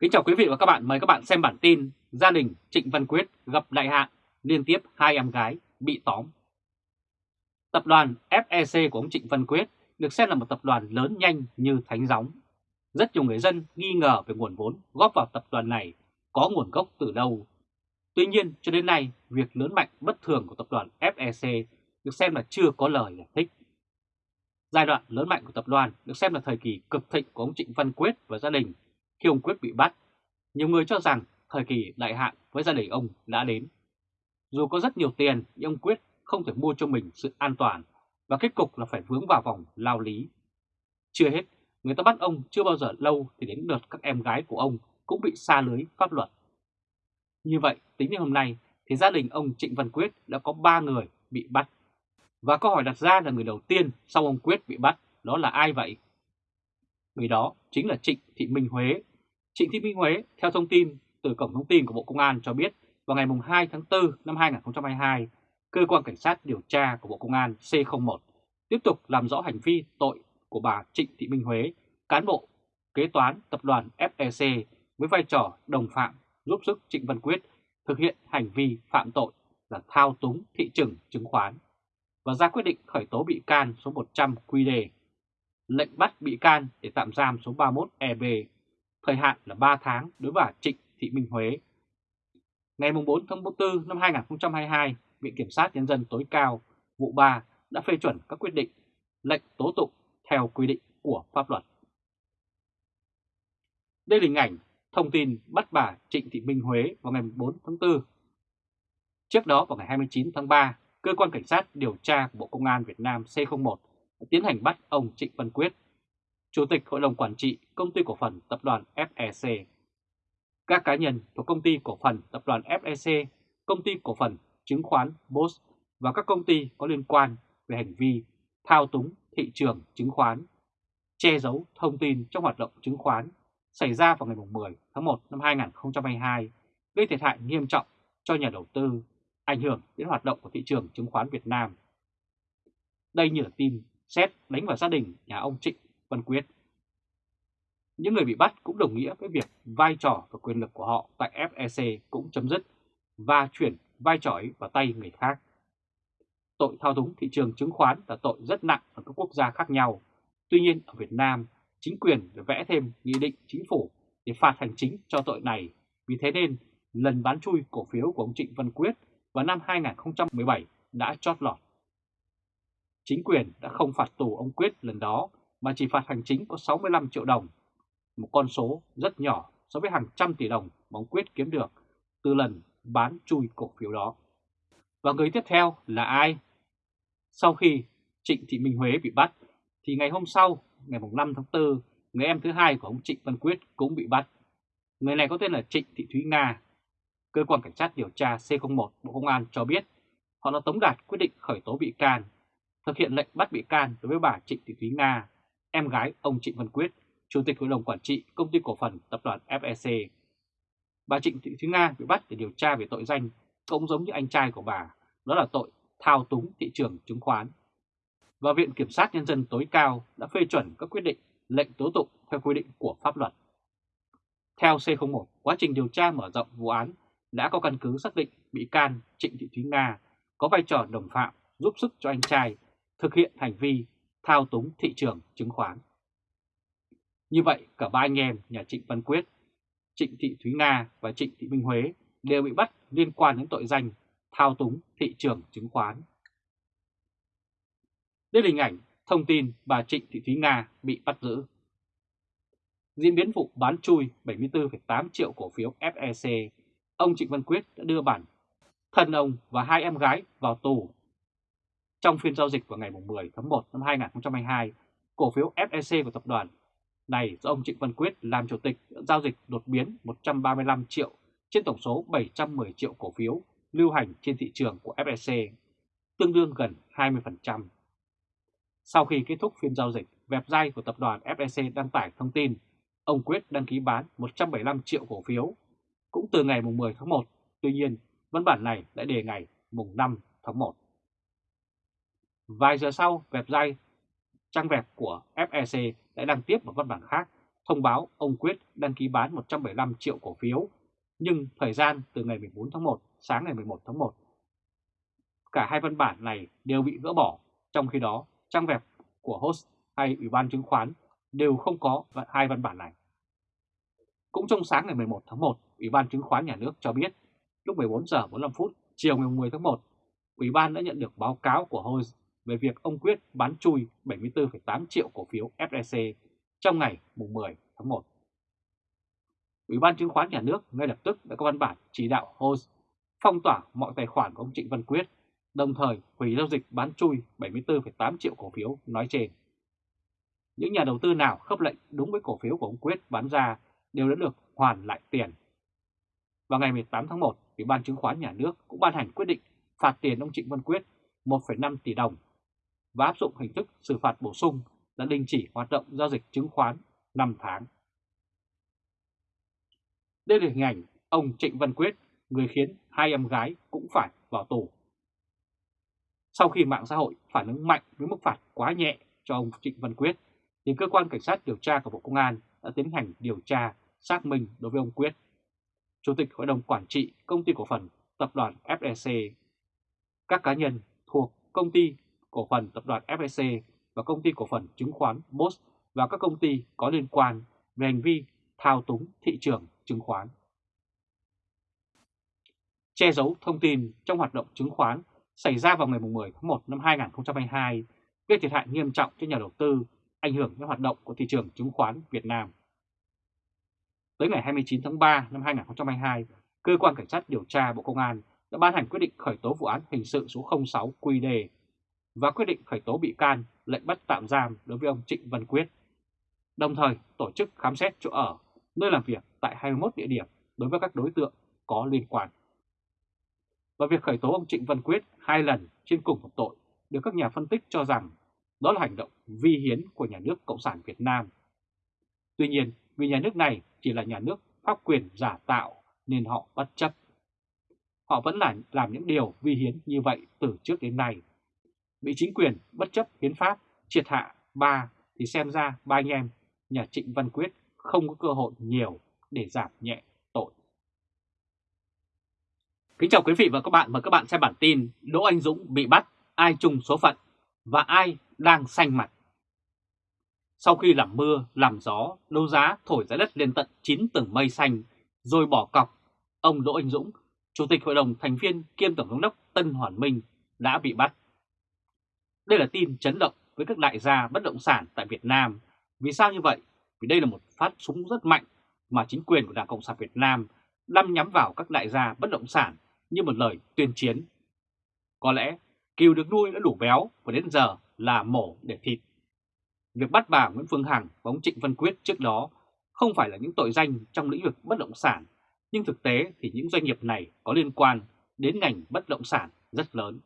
Kính chào quý vị và các bạn, mời các bạn xem bản tin Gia đình Trịnh Văn Quyết gặp đại hạn, liên tiếp hai em gái bị tóm. Tập đoàn FEC của ông Trịnh Văn Quyết được xem là một tập đoàn lớn nhanh như thánh gióng. Rất nhiều người dân nghi ngờ về nguồn vốn góp vào tập đoàn này có nguồn gốc từ đâu. Tuy nhiên, cho đến nay, việc lớn mạnh bất thường của tập đoàn FEC được xem là chưa có lời giải thích. Giai đoạn lớn mạnh của tập đoàn được xem là thời kỳ cực thịnh của ông Trịnh Văn Quyết và gia đình khi ông Quyết bị bắt. Nhiều người cho rằng thời kỳ đại hạn với gia đình ông đã đến. Dù có rất nhiều tiền nhưng ông Quyết không thể mua cho mình sự an toàn và kết cục là phải vướng vào vòng lao lý. Chưa hết, người ta bắt ông chưa bao giờ lâu thì đến lượt các em gái của ông cũng bị xa lưới pháp luật. Như vậy, tính đến hôm nay thì gia đình ông Trịnh Văn Quyết đã có 3 người bị bắt. Và câu hỏi đặt ra là người đầu tiên sau ông Quyết bị bắt, đó là ai vậy? Người đó chính là Trịnh Thị Minh Huế. Trịnh Thị Minh Huế, theo thông tin từ Cổng Thông tin của Bộ Công an cho biết, vào ngày 2 tháng 4 năm 2022, Cơ quan Cảnh sát điều tra của Bộ Công an C01 tiếp tục làm rõ hành vi tội của bà Trịnh Thị Minh Huế, cán bộ kế toán tập đoàn FEC với vai trò đồng phạm giúp sức Trịnh Văn Quyết thực hiện hành vi phạm tội là thao túng thị trường chứng khoán và ra quyết định khởi tố bị can số 100 QD, lệnh bắt bị can để tạm giam số 31 EB, thời hạn là 3 tháng đối với bà Trịnh Thị Minh Huế. Ngày 4 tháng 4 năm 2022, Viện Kiểm sát Nhân dân tối cao vụ 3 đã phê chuẩn các quyết định lệnh tố tụng theo quy định của pháp luật. Đây là hình ảnh thông tin bắt bà Trịnh Thị Minh Huế vào ngày 4 tháng 4. Trước đó vào ngày 29 tháng 3, Cơ quan Cảnh sát điều tra của Bộ Công an Việt Nam C01 đã tiến hành bắt ông Trịnh Văn Quyết, Chủ tịch Hội đồng Quản trị Công ty Cổ phần Tập đoàn FEC. Các cá nhân thuộc Công ty Cổ phần Tập đoàn FEC, Công ty Cổ phần Chứng khoán BOS và các công ty có liên quan về hành vi thao túng thị trường chứng khoán, che giấu thông tin trong hoạt động chứng khoán xảy ra vào ngày 10 tháng 1 năm 2022, gây thiệt hại nghiêm trọng cho nhà đầu tư, ảnh hưởng đến hoạt động của thị trường chứng khoán Việt Nam. Đây như là tin xét đánh vào gia đình nhà ông Trịnh Văn Quyết. Những người bị bắt cũng đồng nghĩa với việc vai trò và quyền lực của họ tại FEC cũng chấm dứt và chuyển vai trò ấy vào tay người khác. Tội thao túng thị trường chứng khoán là tội rất nặng ở các quốc gia khác nhau. Tuy nhiên ở Việt Nam, chính quyền đã vẽ thêm nghị định chính phủ để phạt hành chính cho tội này. Vì thế nên lần bán chui cổ phiếu của ông Trịnh Văn Quyết vào năm 2017 đã chót lọt. Chính quyền đã không phạt tù ông Quyết lần đó mà chỉ phạt hành chính có 65 triệu đồng, một con số rất nhỏ so với hàng trăm tỷ đồng mà ông Quyết kiếm được từ lần bán chui cổ phiếu đó. Và người tiếp theo là ai? Sau khi Trịnh Thị Minh Huế bị bắt, thì ngày hôm sau, ngày 5 tháng 4, người em thứ hai của ông Trịnh Văn Quyết cũng bị bắt. Người này có tên là Trịnh Thị Thúy Nga. Cơ quan Cảnh sát điều tra C01 Bộ Công an cho biết họ đã tống đạt quyết định khởi tố bị can, thực hiện lệnh bắt bị can đối với bà Trịnh Thị Thúy Nga, em gái ông Trịnh Văn Quyết, Chủ tịch Hội đồng Quản trị Công ty Cổ phần Tập đoàn FEC. Bà Trịnh Thị Thúy Nga bị bắt để điều tra về tội danh cũng giống như anh trai của bà, đó là tội thao túng thị trường chứng khoán. Và Viện Kiểm sát Nhân dân tối cao đã phê chuẩn các quyết định lệnh tố tụng theo quy định của pháp luật. Theo C01, quá trình điều tra mở rộng vụ án đã có căn cứ xác định bị can Trịnh Thị Thúy Nga có vai trò đồng phạm giúp sức cho anh trai thực hiện hành vi thao túng thị trường chứng khoán. Như vậy, cả ba anh em nhà Trịnh Văn Quyết, Trịnh Thị Thúy Nga và Trịnh Thị Minh Huế đều bị bắt liên quan đến tội danh thao túng thị trường chứng khoán. Đây là hình ảnh thông tin bà Trịnh Thị Thúy Nga bị bắt giữ. Diễn biến vụ bán chui 74,8 triệu cổ phiếu FEC, ông Trịnh Văn Quyết đã đưa bản thân ông và hai em gái vào tù. Trong phiên giao dịch vào ngày 10 tháng 1 năm 2022, cổ phiếu FEC của tập đoàn này do ông Trịnh Văn Quyết làm chủ tịch giao dịch đột biến 135 triệu trên tổng số 710 triệu cổ phiếu lưu hành trên thị trường của FEC, tương đương gần 20%. Sau khi kết thúc phiên giao dịch, website của tập đoàn FEC đăng tải thông tin ông Quyết đăng ký bán 175 triệu cổ phiếu cũng từ ngày 10 tháng 1, tuy nhiên văn bản này đã đề ngày 5 tháng 1. Vài giờ sau, website trang web của FEC đã đăng tiếp một văn bản khác thông báo ông Quyết đăng ký bán 175 triệu cổ phiếu, nhưng thời gian từ ngày 14 tháng 1 sáng ngày 11 tháng 1. Cả hai văn bản này đều bị gỡ bỏ, trong khi đó trang web của host hay Ủy ban chứng khoán đều không có hai văn bản này. Cũng trong sáng ngày 11 tháng 1, Ủy ban chứng khoán nhà nước cho biết lúc 14 giờ 45 phút chiều ngày 10 tháng 1, Ủy ban đã nhận được báo cáo của Host về việc ông Quyết bán chui 74,8 triệu cổ phiếu FEC trong ngày 10 tháng 1. Ủy ban chứng khoán nhà nước ngay lập tức đã có văn bản chỉ đạo HOS phong tỏa mọi tài khoản của ông Trịnh Văn Quyết, đồng thời hủy giao dịch bán chui 74,8 triệu cổ phiếu nói trên. Những nhà đầu tư nào khớp lệnh đúng với cổ phiếu của ông Quyết bán ra đều đã được hoàn lại tiền. Vào ngày 18 tháng 1, Ủy ban chứng khoán nhà nước cũng ban hành quyết định phạt tiền ông Trịnh Văn Quyết 1,5 tỷ đồng và áp dụng hình thức xử phạt bổ sung là đình chỉ hoạt động giao dịch chứng khoán 5 tháng. Đây là hình ảnh ông Trịnh Văn Quyết, người khiến hai em gái cũng phải vào tù. Sau khi mạng xã hội phản ứng mạnh với mức phạt quá nhẹ cho ông Trịnh Văn Quyết, thì cơ quan cảnh sát điều tra của Bộ Công an đã tiến hành điều tra, xác minh đối với ông Quyết. Chủ tịch Hội đồng Quản trị Công ty Cổ phần Tập đoàn FEC, các cá nhân thuộc Công ty Cổ phần Tập đoàn FSC và Công ty Cổ phần Chứng khoán BOS và các công ty có liên quan về hành vi thao túng thị trường chứng khoán. Che giấu thông tin trong hoạt động chứng khoán xảy ra vào ngày 10 tháng 1 năm 2022 gây thiệt hại nghiêm trọng cho nhà đầu tư, ảnh hưởng đến hoạt động của thị trường chứng khoán Việt Nam. Tới ngày 29 tháng 3 năm 2022, Cơ quan Cảnh sát điều tra Bộ Công an đã ban hành quyết định khởi tố vụ án hình sự số 06 QD và quyết định khởi tố bị can, lệnh bắt tạm giam đối với ông Trịnh Văn Quyết. Đồng thời tổ chức khám xét chỗ ở, nơi làm việc tại 21 địa điểm đối với các đối tượng có liên quan. Và việc khởi tố ông Trịnh Văn Quyết hai lần trên cùng một tội được các nhà phân tích cho rằng đó là hành động vi hiến của nhà nước Cộng sản Việt Nam. Tuy nhiên, vì nhà nước này chỉ là nhà nước pháp quyền giả tạo nên họ bất chấp. Họ vẫn là làm những điều vi hiến như vậy từ trước đến nay. Bị chính quyền bất chấp hiến pháp triệt hạ ba thì xem ra ba anh em nhà Trịnh Văn Quyết không có cơ hội nhiều để giảm nhẹ tội. Kính chào quý vị và các bạn và các bạn xem bản tin Đỗ Anh Dũng bị bắt, ai chung số phận và ai đang xanh mặt. Sau khi làm mưa, làm gió, đấu giá thổi giá đất lên tận 9 tầng mây xanh, rồi bỏ cọc, ông Đỗ Anh Dũng, Chủ tịch Hội đồng thành viên kiêm Tổng giám đốc Tân Hoàn Minh đã bị bắt. Đây là tin chấn động với các đại gia bất động sản tại Việt Nam. Vì sao như vậy? Vì đây là một phát súng rất mạnh mà chính quyền của Đảng Cộng sản Việt Nam đâm nhắm vào các đại gia bất động sản như một lời tuyên chiến. Có lẽ kiều được nuôi đã đủ béo và đến giờ là mổ để thịt. Việc bắt bà Nguyễn Phương Hằng và ông Trịnh Văn Quyết trước đó không phải là những tội danh trong lĩnh vực bất động sản, nhưng thực tế thì những doanh nghiệp này có liên quan đến ngành bất động sản rất lớn.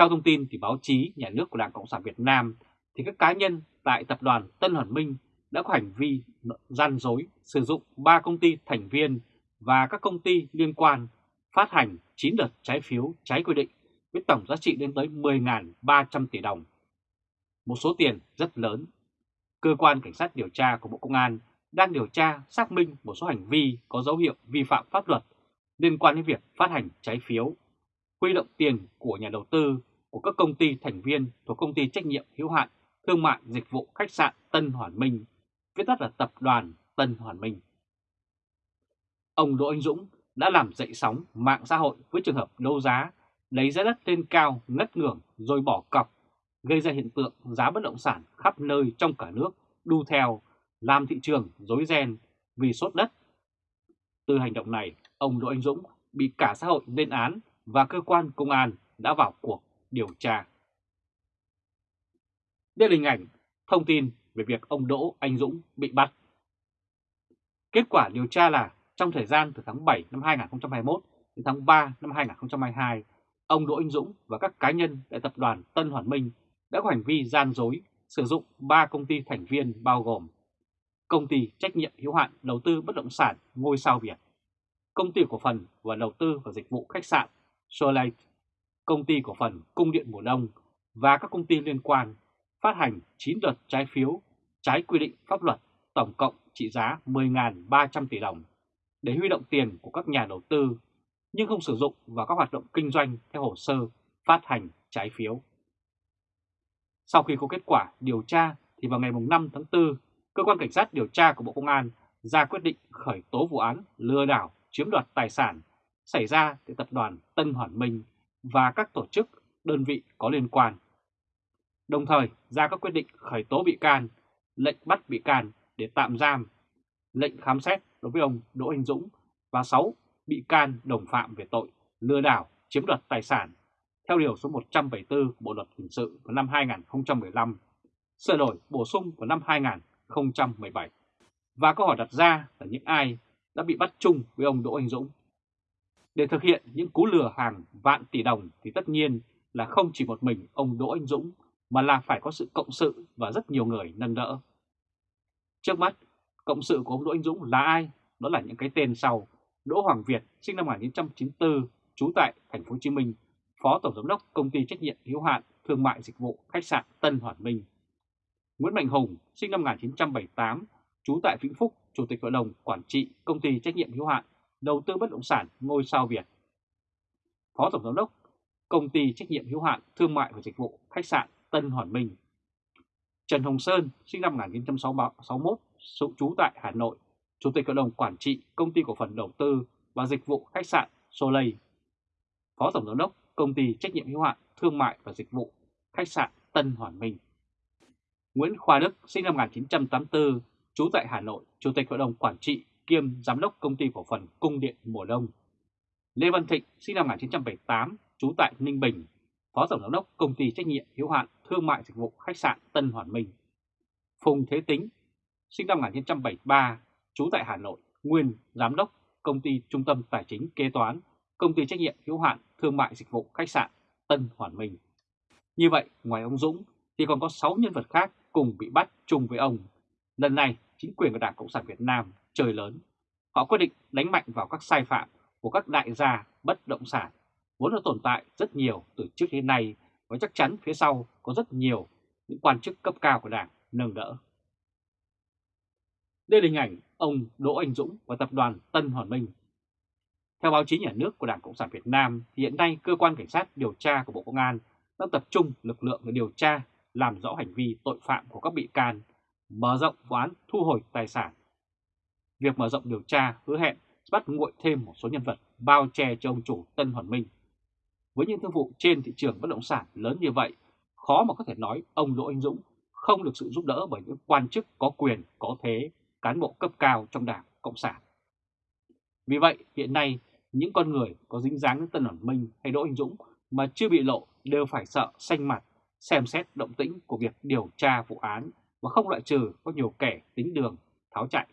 Theo thông tin thì báo chí nhà nước của Đảng Cộng sản Việt Nam thì các cá nhân tại tập đoàn Tân Hoàn Minh đã có hành vi gian dối sử dụng 3 công ty thành viên và các công ty liên quan phát hành 9 đợt trái phiếu trái quy định với tổng giá trị lên tới 10.300 tỷ đồng. Một số tiền rất lớn. Cơ quan Cảnh sát điều tra của Bộ Công an đang điều tra xác minh một số hành vi có dấu hiệu vi phạm pháp luật liên quan đến việc phát hành trái phiếu, huy động tiền của nhà đầu tư của các công ty thành viên thuộc công ty trách nhiệm hữu hạn thương mại dịch vụ khách sạn Tân Hoàn Minh, viết tắt là tập đoàn Tân Hoàn Minh. Ông Đỗ Anh Dũng đã làm dậy sóng mạng xã hội với trường hợp đấu giá, lấy giá đất lên cao ngất ngưỡng rồi bỏ cọc, gây ra hiện tượng giá bất động sản khắp nơi trong cả nước đu theo, làm thị trường rối ren vì sốt đất. Từ hành động này, ông Đỗ Anh Dũng bị cả xã hội lên án và cơ quan công an đã vào cuộc điều tra. Đây là hình ảnh thông tin về việc ông Đỗ Anh Dũng bị bắt. Kết quả điều tra là trong thời gian từ tháng 7 năm 2021 đến tháng 3 năm 2022, ông Đỗ Anh Dũng và các cá nhân tại tập đoàn Tân Hoàn Minh đã có hành vi gian dối sử dụng 3 công ty thành viên bao gồm Công ty trách nhiệm hữu hạn đầu tư bất động sản Ngôi sao Việt, Công ty cổ phần và đầu tư và dịch vụ khách sạn Solite Công ty cổ phần Cung điện mùa đông và các công ty liên quan phát hành 9 đợt trái phiếu trái quy định pháp luật tổng cộng trị giá 10.300 tỷ đồng để huy động tiền của các nhà đầu tư nhưng không sử dụng vào các hoạt động kinh doanh theo hồ sơ phát hành trái phiếu. Sau khi có kết quả điều tra thì vào ngày 5 tháng 4, Cơ quan Cảnh sát điều tra của Bộ Công an ra quyết định khởi tố vụ án lừa đảo chiếm đoạt tài sản xảy ra tại tập đoàn Tân Hoàn Minh và các tổ chức, đơn vị có liên quan. Đồng thời ra các quyết định khởi tố bị can, lệnh bắt bị can để tạm giam, lệnh khám xét đối với ông Đỗ Anh Dũng và 6 bị can đồng phạm về tội lừa đảo chiếm đoạt tài sản theo Điều số 174 Bộ Luật Hình sự vào năm 2015, sửa đổi bổ sung vào năm 2017. Và câu hỏi đặt ra là những ai đã bị bắt chung với ông Đỗ Anh Dũng. Để thực hiện những cú lừa hàng vạn tỷ đồng thì tất nhiên là không chỉ một mình ông Đỗ Anh Dũng mà là phải có sự cộng sự và rất nhiều người nâng đỡ. Trước mắt, cộng sự của ông Đỗ Anh Dũng là ai? Đó là những cái tên sau. Đỗ Hoàng Việt, sinh năm 1994, trú tại thành phố Hồ Chí Minh, Phó Tổng Giám đốc Công ty Trách nhiệm hữu hạn Thương mại Dịch vụ Khách sạn Tân Hoàn Minh. Nguyễn Mạnh Hùng, sinh năm 1978, trú tại Vĩnh Phúc, Chủ tịch Hội đồng Quản trị Công ty Trách nhiệm hữu hạn Đầu tư Bất động sản Ngôi sao Việt. Phó Tổng Giám đốc Công ty Trách nhiệm hữu hạn Thương mại và Dịch vụ Khách sạn Tân Hoàn Minh. Trần Hồng Sơn, sinh năm 1961, trú tại Hà Nội, Chủ tịch Hội đồng Quản trị Công ty Cổ phần Đầu tư và Dịch vụ Khách sạn Soleil. Phó Tổng Giám đốc Công ty Trách nhiệm hữu hạn Thương mại và Dịch vụ Khách sạn Tân Hoàn Minh. Nguyễn Khoa Đức, sinh năm 1984, trú tại Hà Nội, Chủ tịch Hội đồng Quản trị kiêm Giám đốc Công ty Cổ phần Cung điện Mùa Đông. Lê Văn Thịnh, sinh năm 1978, trú tại Ninh Bình, Phó Tổng Giám đốc Công ty Trách nhiệm hữu hạn Thương mại Dịch vụ Khách sạn Tân Hoàn Minh. Phùng Thế Tính, sinh năm 1973, trú tại Hà Nội, nguyên Giám đốc Công ty Trung tâm Tài chính Kế toán, Công ty Trách nhiệm hữu hạn Thương mại Dịch vụ Khách sạn Tân Hoàn Minh. Như vậy, ngoài ông Dũng thì còn có 6 nhân vật khác cùng bị bắt chung với ông. Lần này, chính quyền của Đảng Cộng sản Việt Nam trời lớn. Họ quyết định đánh mạnh vào các sai phạm của các đại gia bất động sản vốn đã tồn tại rất nhiều từ trước đến nay và chắc chắn phía sau có rất nhiều những quan chức cấp cao của Đảng nâng đỡ. Đây là hình ảnh ông Đỗ Anh Dũng và tập đoàn Tân Hoàn Minh. Theo báo chí nhà nước của Đảng Cộng sản Việt Nam, thì hiện nay cơ quan cảnh sát điều tra của Bộ Công an đang tập trung lực lượng để điều tra, làm rõ hành vi tội phạm của các bị can, mở rộng vụ án thu hồi tài sản. Việc mở rộng điều tra hứa hẹn bắt nguội thêm một số nhân vật bao che cho ông chủ Tân Hoàn Minh. Với những thương vụ trên thị trường bất động sản lớn như vậy, khó mà có thể nói ông Đỗ Anh Dũng không được sự giúp đỡ bởi những quan chức có quyền, có thế, cán bộ cấp cao trong Đảng Cộng sản. Vì vậy, hiện nay, những con người có dính dáng đến Tân Hoàn Minh hay Đỗ Anh Dũng mà chưa bị lộ đều phải sợ xanh mặt, xem xét động tĩnh của việc điều tra vụ án và không loại trừ có nhiều kẻ tính đường tháo chạy.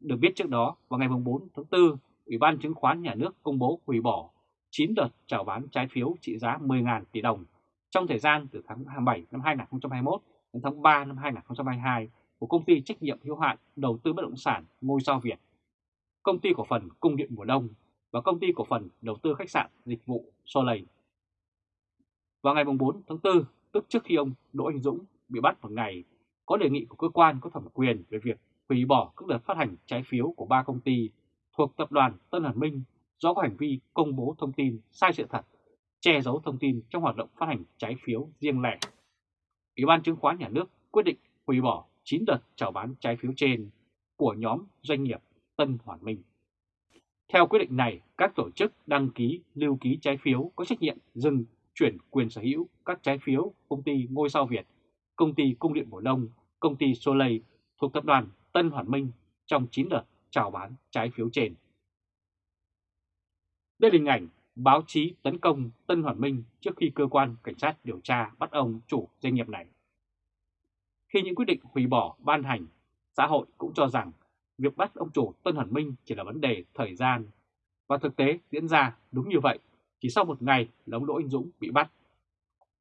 Được biết trước đó, vào ngày 4 tháng 4, Ủy ban Chứng khoán Nhà nước công bố hủy bỏ 9 đợt chào bán trái phiếu trị giá 10.000 tỷ đồng trong thời gian từ tháng 27 năm 2021 đến tháng 3 năm 2022 của công ty trách nhiệm hữu hạn đầu tư bất động sản Ngôi sao Việt, công ty cổ phần Cung điện mùa đông và công ty cổ phần đầu tư khách sạn dịch vụ Soleil. Vào ngày 4 tháng 4, tức trước khi ông Đỗ Anh Dũng bị bắt một ngày, có đề nghị của cơ quan có thẩm quyền về việc hủy bỏ các đợt phát hành trái phiếu của ba công ty thuộc tập đoàn Tân Hàn Minh do có hành vi công bố thông tin sai sự thật, che giấu thông tin trong hoạt động phát hành trái phiếu riêng lẻ. Ủy ban chứng khoán nhà nước quyết định hủy bỏ 9 đợt chào bán trái phiếu trên của nhóm doanh nghiệp Tân Hoàn Minh. Theo quyết định này, các tổ chức đăng ký lưu ký trái phiếu có trách nhiệm dừng chuyển quyền sở hữu các trái phiếu công ty Ngôi sao Việt, công ty Cung điện Mùa Đông, công ty Soleil thuộc tập đoàn Tân Hoàn Minh trong 9 đợt chào bán trái phiếu trên. Đây là hình ảnh báo chí tấn công Tân Hoàn Minh trước khi cơ quan cảnh sát điều tra bắt ông chủ doanh nghiệp này. Khi những quyết định hủy bỏ ban hành, xã hội cũng cho rằng việc bắt ông chủ Tân Hoàn Minh chỉ là vấn đề thời gian. Và thực tế diễn ra đúng như vậy, chỉ sau một ngày là ông Đỗ Anh Dũng bị bắt.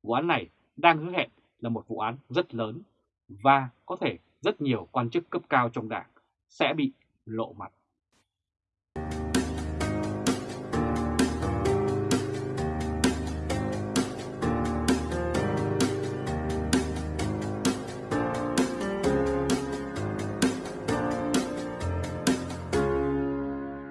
Vụ án này đang hứa hẹn là một vụ án rất lớn và có thể rất nhiều quan chức cấp cao trong đảng sẽ bị lộ mặt.